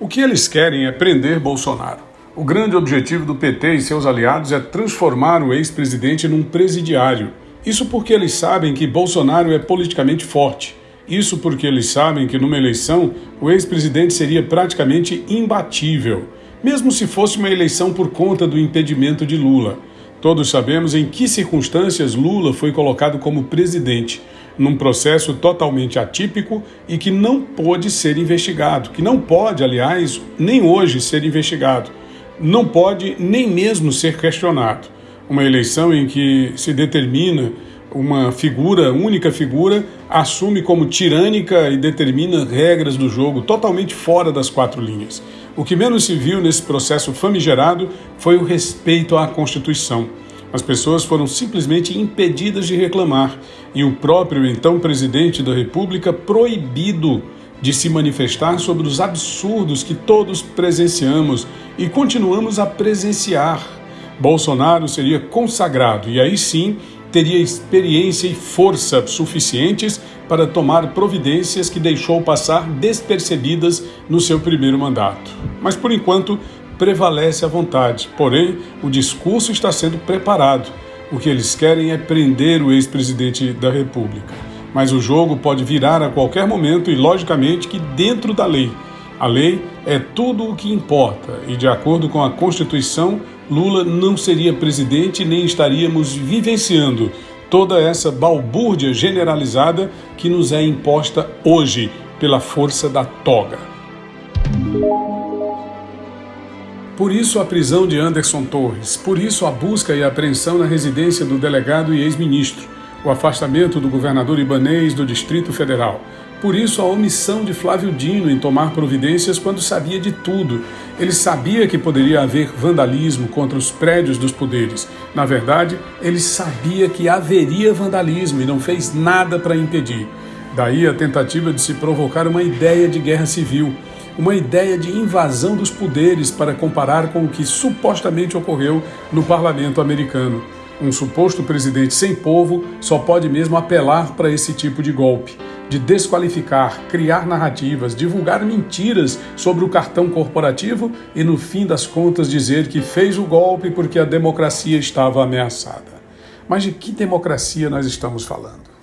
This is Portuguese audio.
O que eles querem é prender Bolsonaro. O grande objetivo do PT e seus aliados é transformar o ex-presidente num presidiário. Isso porque eles sabem que Bolsonaro é politicamente forte. Isso porque eles sabem que numa eleição o ex-presidente seria praticamente imbatível, mesmo se fosse uma eleição por conta do impedimento de Lula. Todos sabemos em que circunstâncias Lula foi colocado como presidente num processo totalmente atípico e que não pôde ser investigado, que não pode, aliás, nem hoje ser investigado, não pode nem mesmo ser questionado. Uma eleição em que se determina uma figura, única figura, assume como tirânica e determina regras do jogo totalmente fora das quatro linhas. O que menos se viu nesse processo famigerado foi o respeito à Constituição. As pessoas foram simplesmente impedidas de reclamar e o próprio então presidente da República proibido de se manifestar sobre os absurdos que todos presenciamos e continuamos a presenciar. Bolsonaro seria consagrado e aí sim teria experiência e força suficientes para tomar providências que deixou passar despercebidas no seu primeiro mandato. Mas por enquanto prevalece a vontade, porém o discurso está sendo preparado. O que eles querem é prender o ex-presidente da República. Mas o jogo pode virar a qualquer momento e, logicamente, que dentro da lei. A lei é tudo o que importa e, de acordo com a Constituição, Lula não seria presidente nem estaríamos vivenciando toda essa balbúrdia generalizada que nos é imposta hoje pela força da toga. Por isso a prisão de Anderson Torres, por isso a busca e apreensão na residência do delegado e ex-ministro, o afastamento do governador Ibanês do Distrito Federal. Por isso a omissão de Flávio Dino em tomar providências quando sabia de tudo. Ele sabia que poderia haver vandalismo contra os prédios dos poderes. Na verdade, ele sabia que haveria vandalismo e não fez nada para impedir. Daí a tentativa de se provocar uma ideia de guerra civil uma ideia de invasão dos poderes para comparar com o que supostamente ocorreu no parlamento americano. Um suposto presidente sem povo só pode mesmo apelar para esse tipo de golpe, de desqualificar, criar narrativas, divulgar mentiras sobre o cartão corporativo e, no fim das contas, dizer que fez o golpe porque a democracia estava ameaçada. Mas de que democracia nós estamos falando?